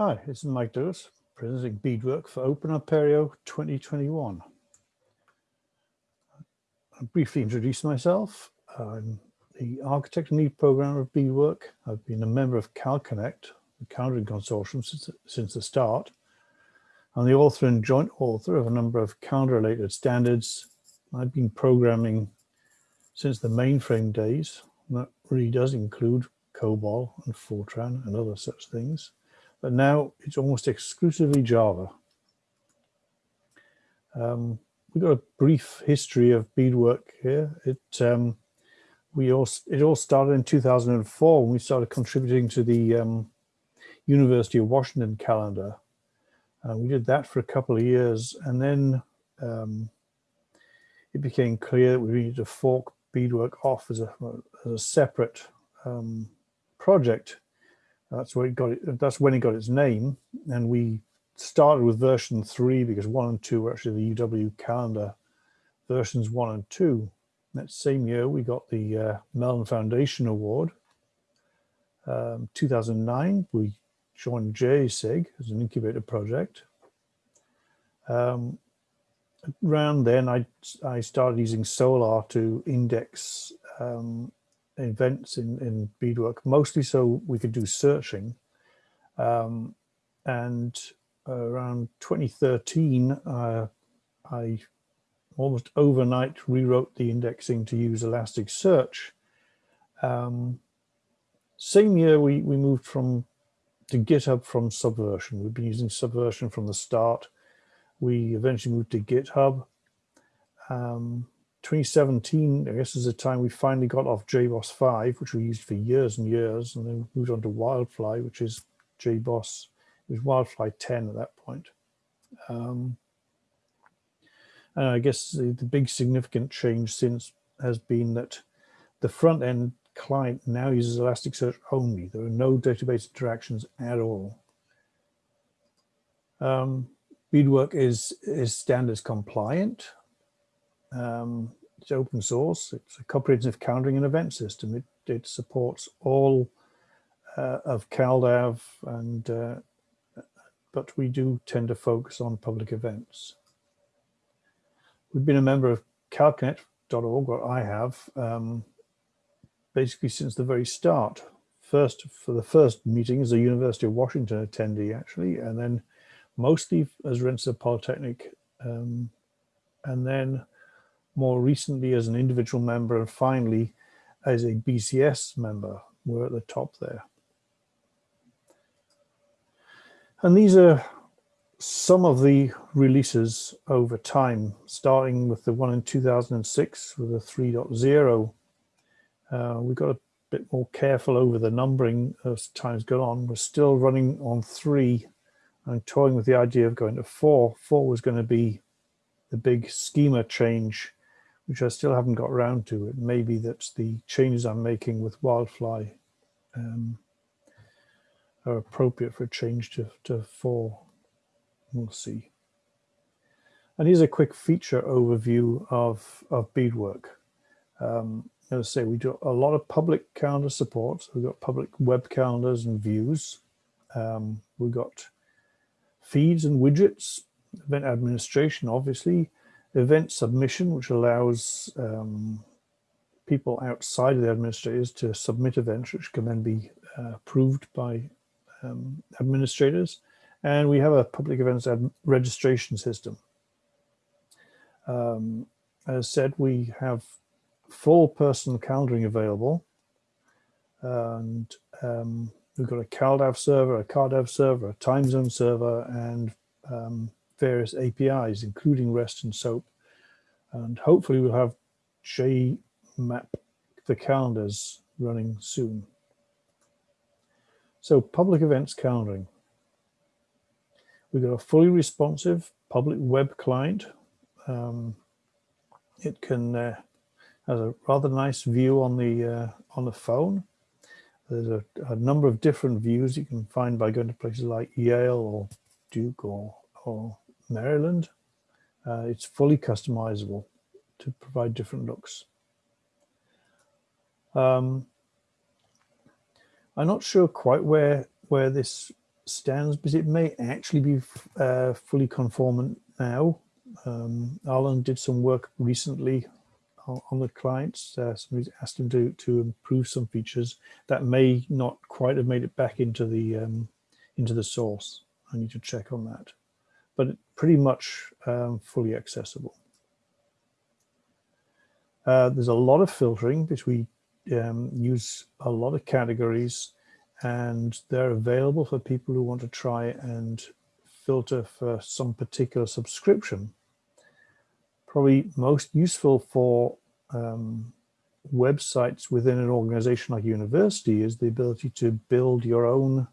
Hi, this is Mike Douglass, presenting Bedework for Open Apereo 2021. I'll briefly introduce myself. I'm the architect and lead programmer of Bedework. I've been a member of CalConnect, the Calendaring Consortium, since, since the start. I'm the author and joint author of a number of calendar-related standards. I've been programming since the mainframe days. And that really does include COBOL and Fortran and other such things but now it's almost exclusively Java. Um, we've got a brief history of Bedework here. It um, we all it all started in 2004 when we started contributing to the um, University of Washington calendar. Uh, we did that for a couple of years, and then um, it became clear that we needed to fork Bedework off as a, as a separate um, project that's where it got it. That's when it got its name. And we started with version three because one and two were actually the UW calendar versions one and two. That same year, we got the uh, Mellon Foundation Award. Um, 2009, we joined Jasig as an incubator project. Um, around then, I, I started using Solr to index um, events in, in Bedework, mostly so we could do searching. Um, and around 2013, uh, I almost overnight rewrote the indexing to use Elasticsearch. Um, same year, we, we moved from to GitHub from Subversion. We've been using Subversion from the start. We eventually moved to GitHub. Um, 2017, I guess, is the time we finally got off JBoss 5, which we used for years and years, and then moved on to Wildfly, which is JBoss. It was Wildfly 10 at that point. Um, and I guess the, the big significant change since has been that the front end client now uses Elasticsearch only. There are no database interactions at all. Um, Bedework is, is standards compliant. Um, it's open source. It's a comprehensive calendaring and event system. It, it supports all uh, of CalDAV, and uh, but we do tend to focus on public events. We've been a member of calconnect.org, what I have, um, basically since the very start. First, for the first meeting as a University of Washington attendee, actually, and then mostly as Rensselaer Polytechnic, um, and then more recently as an individual member and finally as a BCS member. We're at the top there. And these are some of the releases over time, starting with the one in 2006 with the 3.0. Uh, we got a bit more careful over the numbering as time's gone on. We're still running on three and toying with the idea of going to four. Four was going to be the big schema change which I still haven't got around to. It may be that the changes I'm making with Wildfly um, are appropriate for a change to, to four. We'll see. And here's a quick feature overview of, of Bedework. Um, as I say, we do a lot of public calendar support. So we've got public web calendars and views. Um, we've got feeds and widgets, event administration, obviously, event submission, which allows um, people outside of the administrators to submit events, which can then be uh, approved by um, administrators. And we have a public events registration system. Um, as said, we have full personal calendaring available. And um, we've got a CalDAV server, a CardDAV server, a time zone server, and um, various APIs, including REST and SOAP. And hopefully we'll have JMap, the calendars running soon. So public events calendaring. We've got a fully responsive public web client. Um, it can uh, has a rather nice view on the uh, on the phone. There's a, a, number of different views you can find by going to places like Yale or Duke or, or Maryland. Uh, it's fully customizable to provide different looks. Um, I'm not sure quite where where this stands, but it may actually be uh, fully conformant now. Um, Alan did some work recently on, the clients. Uh, asked him to, to improve some features that may not quite have made it back into the um, into the source. I need to check on that, but pretty much um, fully accessible. Uh, there's a lot of filtering We um, use a lot of categories and they're available for people who want to try and filter for some particular subscription. Probably most useful for um, websites within an organization like university is the ability to build your own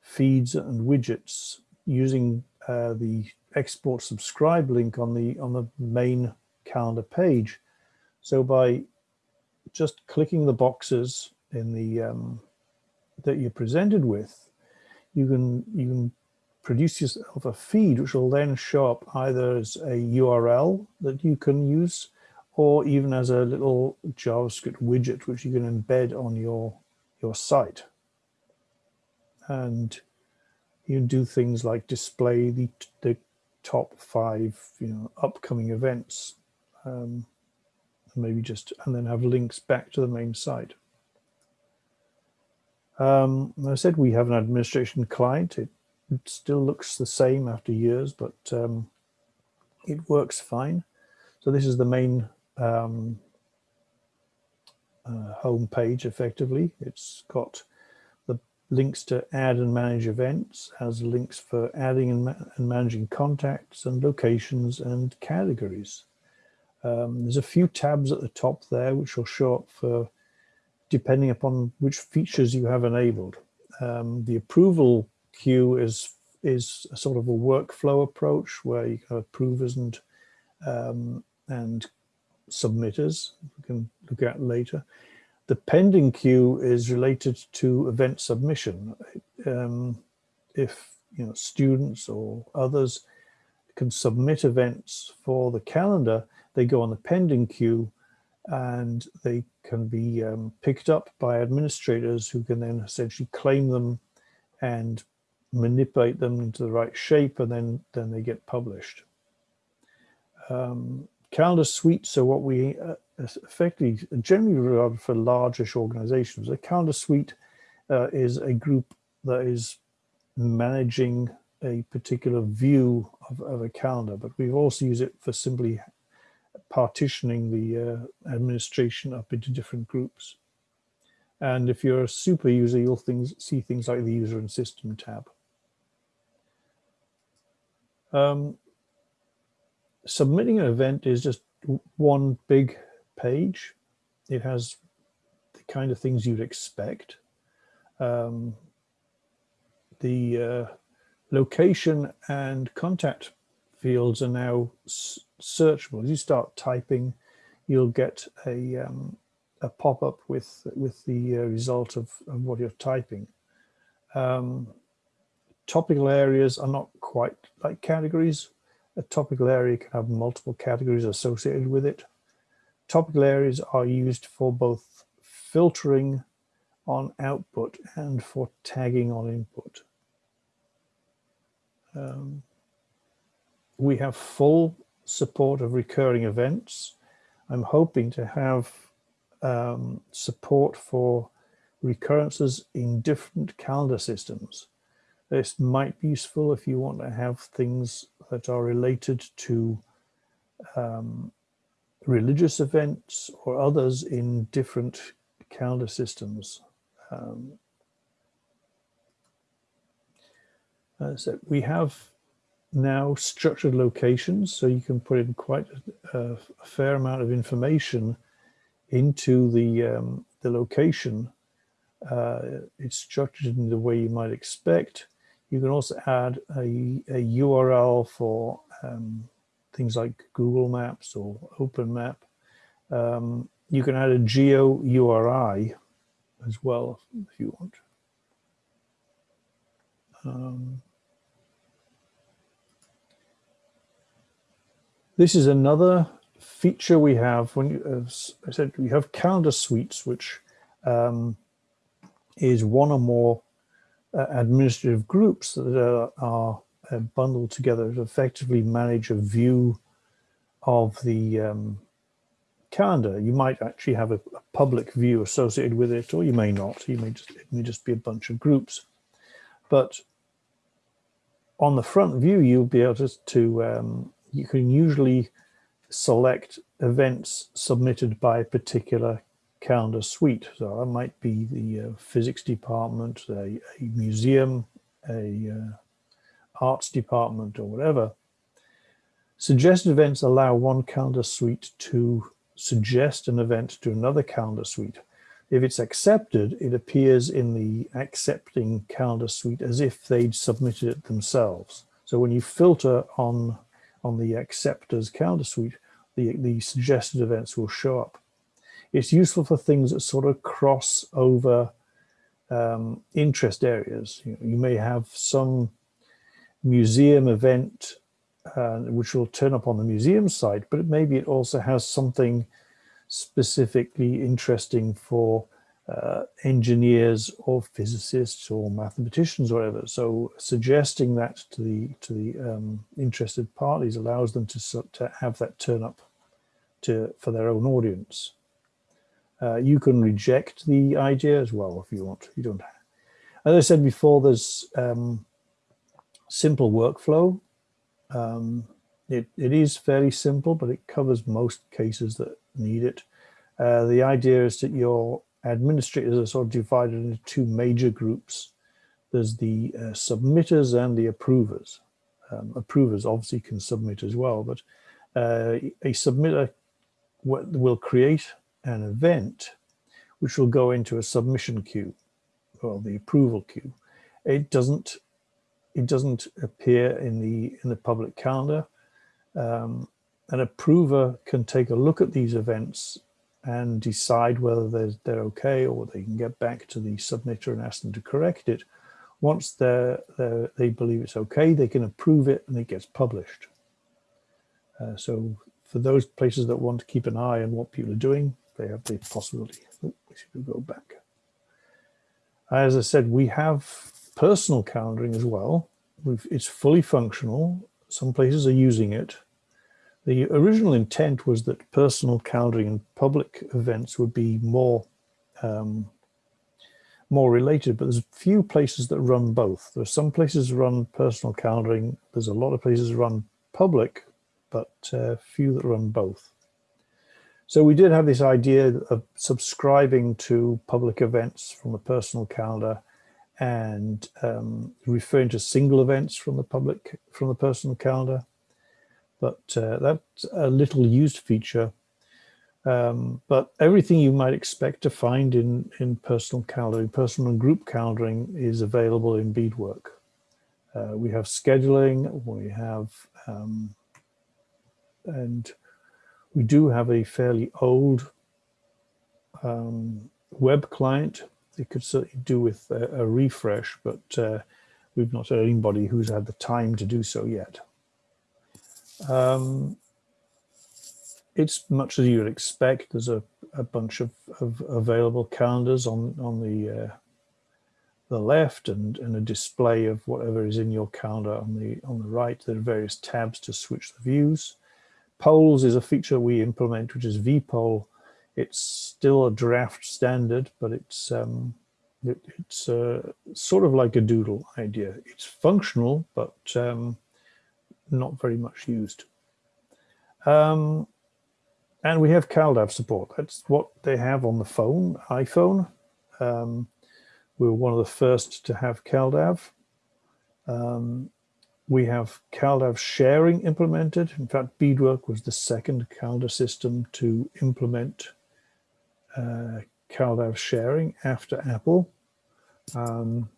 feeds and widgets using uh, the export subscribe link on the on the main calendar page. So by just clicking the boxes in the um, that you're presented with, you can you can produce yourself a feed which will then show up either as a URL that you can use or even as a little JavaScript widget which you can embed on your your site. And you do things like display the, the top five you know upcoming events um, maybe just and then have links back to the main site. Um, I said we have an administration client. It, it still looks the same after years, but um, it works fine. So this is the main um, uh, home page effectively. It's got links to add and manage events, has links for adding and, ma and managing contacts and locations and categories. Um, there's a few tabs at the top there which will show up for depending upon which features you have enabled. Um, the approval queue is is a sort of a workflow approach where you have approvers and um, and submitters we can look at later. The pending queue is related to event submission. Um, if you know students or others can submit events for the calendar, they go on the pending queue and they can be um, picked up by administrators who can then essentially claim them and manipulate them into the right shape and then then they get published. Um, calendar suites are what we uh, effectively generally regard for largish organizations. A calendar suite uh, is a group that is managing a particular view of, of a calendar, but we've also used it for simply partitioning the uh, administration up into different groups. And if you're a super user, you'll things, see things like the user and system tab. Um, submitting an event is just one big page. It has the kind of things you'd expect. Um, the uh, location and contact fields are now searchable. As you start typing, you'll get a, um, a pop-up with, with the uh, result of, of, what you're typing. Um, topical areas are not quite like categories. A topical area can have multiple categories associated with it. Topical areas are used for both filtering on output and for tagging on input. Um, we have full support of recurring events. I'm hoping to have um, support for recurrences in different calendar systems. This might be useful if you want to have things that are related to um, religious events or others in different calendar systems. Um, so we have now structured locations, so you can put in quite a, a fair amount of information into the, um, the location. Uh, it's structured in the way you might expect. You can also add a, a URL for um, things like Google Maps or OpenMap. Um, you can add a geo URI as well if you want. Um, This is another feature we have when you, as I said, we have calendar suites, which um, is one or more uh, administrative groups that are uh, together to effectively manage a view of the um, calendar. You might actually have a, a, public view associated with it, or you may not. You may just it may just be a bunch of groups. But on the front view, you'll be able to, to um, you can usually select events submitted by a particular calendar suite. So that might be the uh, physics department, a, a museum, a uh, arts department or whatever. Suggested events allow one calendar suite to suggest an event to another calendar suite. If it's accepted, it appears in the accepting calendar suite as if they'd submitted it themselves. So when you filter on, on the acceptors calendar suite, the, the suggested events will show up. It's useful for things that sort of cross over um, interest areas. You, know, you, may have some museum event uh, which will turn up on the museum site, but maybe it also has something specifically interesting for uh, engineers or physicists or mathematicians or whatever. So suggesting that to the to the um, interested parties allows them to, to have that turn up to for their own audience. Uh, you can reject the idea as well if you want. You don't. As I said before, there's um, simple workflow. Um, it, it is fairly simple, but it covers most cases that need it. Uh, the idea is that your administrators are sort of divided into two major groups. There's the uh, submitters and the approvers. Um, approvers obviously can submit as well, but uh, a submitter will create an event which will go into a submission queue, or the approval queue. It doesn't it doesn't appear in the in the public calendar. Um, an approver can take a look at these events and decide whether they're, they're okay or they can get back to the submitter and ask them to correct it. Once they're, they're, they believe it's okay, they can approve it and it gets published. Uh, so for those places that want to keep an eye on what people are doing, they have the possibility. Oh, we should go back. As I said, we have personal calendaring as well. We've, it's fully functional. Some places are using it. The original intent was that personal calendaring and public events would be more um, more related, but there's few places that run both. There are some places that run personal calendaring. There's a lot of places run public, but uh, few that run both. So we did have this idea of subscribing to public events from a personal calendar and um, referring to single events from the public, from the personal calendar. But uh, that's a little used feature. Um, but everything you might expect to find in, in personal calendaring, personal and group calendaring is available in Bedework. Uh, we have scheduling, we have, um, and we do have a fairly old um, web client it could certainly do with a, a refresh, but uh, we've not had anybody who's had the time to do so yet. Um, it's much as you would expect. There's a, a bunch of, of, available calendars on on the uh, the left and, and a display of whatever is in your calendar on the on the right. There are various tabs to switch the views. Polls is a feature we implement, which is vPoll, it's still a draft standard, but it's um, it, it's uh, sort of like a doodle idea. It's functional, but um, not very much used. Um, and we have CalDAV support. That's what they have on the phone, iPhone. Um, we were one of the first to have CalDAV. Um, we have CalDAV sharing implemented. In fact, Bedework was the second calendar system to implement uh, CalDAV sharing after Apple. Um,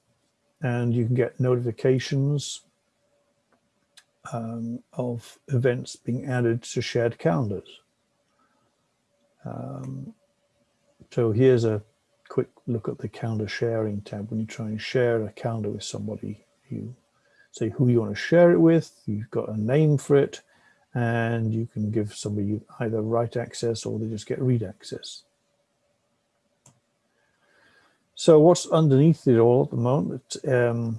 and you can get notifications um, of events being added to shared calendars. Um, so here's a quick look at the calendar sharing tab. When you try and share a calendar with somebody, you say who you want to share it with, you've got a name for it, and you can give somebody either write access or they just get read access. So what's underneath it all at the moment? Um,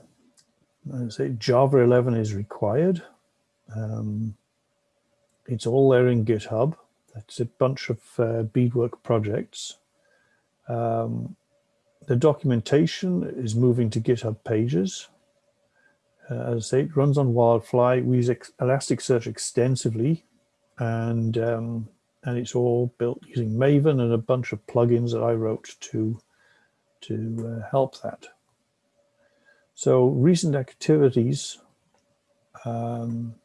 I say Java 11 is required. Um, it's all there in GitHub. That's a bunch of uh, Bedework projects. Um, the documentation is moving to GitHub pages. Uh, as I say, it runs on Wildfly. We use Elasticsearch extensively, and um, and it's all built using Maven and a bunch of plugins that I wrote to to uh, help that. So recent activities. Um,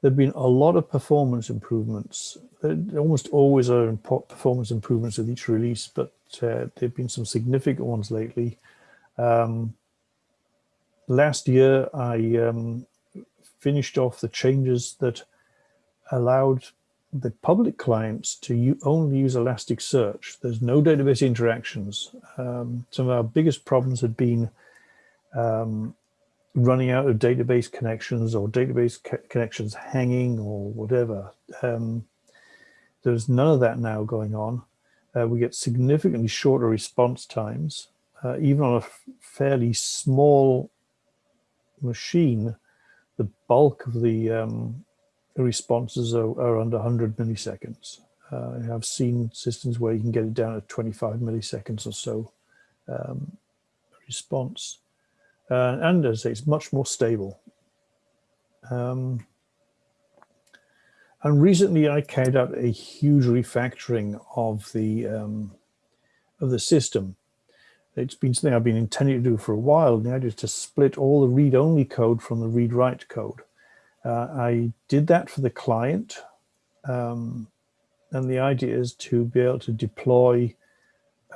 there've been a lot of performance improvements. There almost always are performance improvements with each release, but uh, there've been some significant ones lately. Um, last year, I um, finished off the changes that allowed the public clients to only use Elasticsearch. There's no database interactions. Um, some of our biggest problems had been um, running out of database connections or database connections hanging or whatever. Um, there's none of that now going on. Uh, we get significantly shorter response times. Uh, even on a fairly small machine, the bulk of the um, responses are, are, under 100 milliseconds. Uh, I've seen systems where you can get it down to 25 milliseconds or so um, response. Uh, and as I say, it's much more stable. Um, and recently I carried out a huge refactoring of the um, of the system. It's been something I've been intending to do for a while. The idea is to split all the read-only code from the read-write code. Uh, I did that for the client. Um, and the idea is to be able to deploy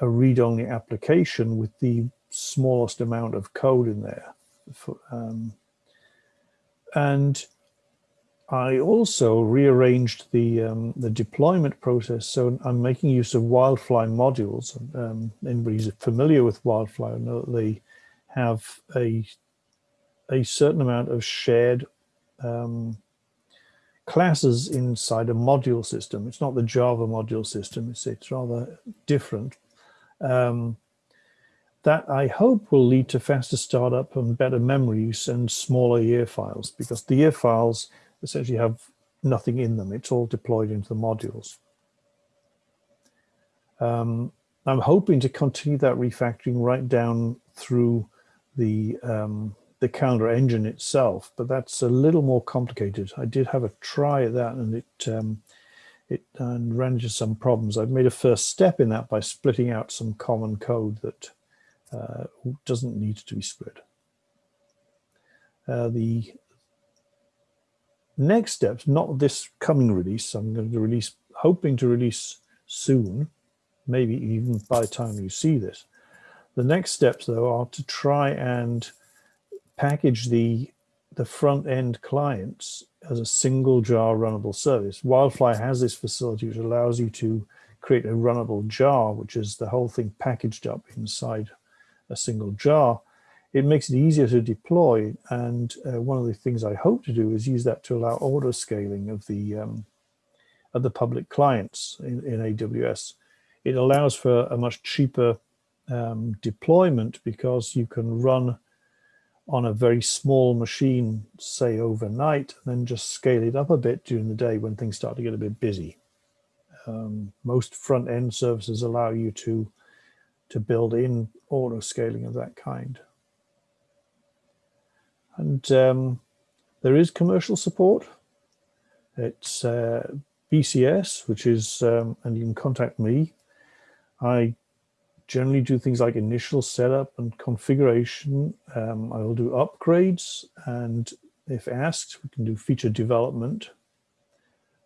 a read-only application with the smallest amount of code in there. For, um, and I also rearranged the um, the deployment process. So I'm making use of Wildfly modules. Um, anybody's familiar with Wildfly know that they have a a certain amount of shared um, classes inside a module system. It's not the Java module system. It's it's rather different. Um, that I hope will lead to faster startup and better memory use and smaller EAR files because the EAR files essentially have nothing in them. It's all deployed into the modules. Um, I'm hoping to continue that refactoring right down through the um, the calendar engine itself, but that's a little more complicated. I did have a try at that and it um, it uh, ran into some problems. I've made a first step in that by splitting out some common code that uh, doesn't need to be split. Uh, the next steps, not this coming release, I'm going to release, hoping to release soon, maybe even by the time you see this. The next steps though are to try and package the the front end clients as a single jar runnable service. Wildfly has this facility which allows you to create a runnable jar, which is the whole thing packaged up inside a single jar, it makes it easier to deploy. And uh, one of the things I hope to do is use that to allow auto scaling of the um, of the public clients in, in, AWS. It allows for a much cheaper um, deployment because you can run on a very small machine, say overnight, and then just scale it up a bit during the day when things start to get a bit busy. Um, most front end services allow you to to build in auto scaling of that kind. And um, there is commercial support. It's uh, BCS, which is, um, and you can contact me. I generally do things like initial setup and configuration. Um, I will do upgrades and if asked, we can do feature development.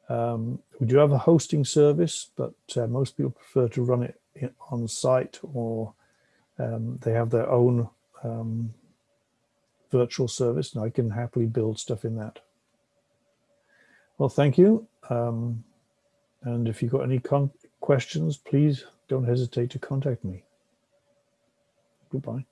Um, we do have a hosting service, but uh, most people prefer to run it on site or um, they have their own um, virtual service and I can happily build stuff in that. Well, thank you. Um, and if you've got any questions, please don't hesitate to contact me. Goodbye.